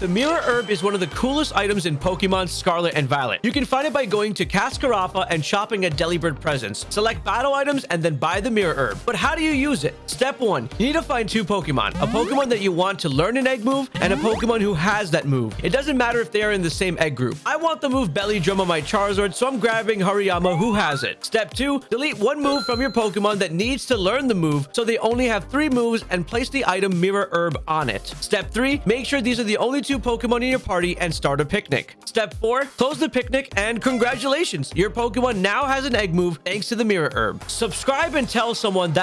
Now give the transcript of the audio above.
The Mirror Herb is one of the coolest items in Pokemon Scarlet and Violet. You can find it by going to Cascarrafa and shopping at Delibird Presents. Select battle items and then buy the Mirror Herb. But how do you use it? Step 1. You need to find two Pokemon. A Pokemon that you want to learn an egg move and a Pokemon who has that move. It doesn't matter if they are in the same egg group. Want the move Belly Drum on my Charizard, so I'm grabbing Hariyama who has it. Step 2. Delete one move from your Pokemon that needs to learn the move so they only have three moves and place the item Mirror Herb on it. Step 3. Make sure these are the only two Pokemon in your party and start a picnic. Step 4. Close the picnic and congratulations! Your Pokemon now has an egg move thanks to the Mirror Herb. Subscribe and tell someone that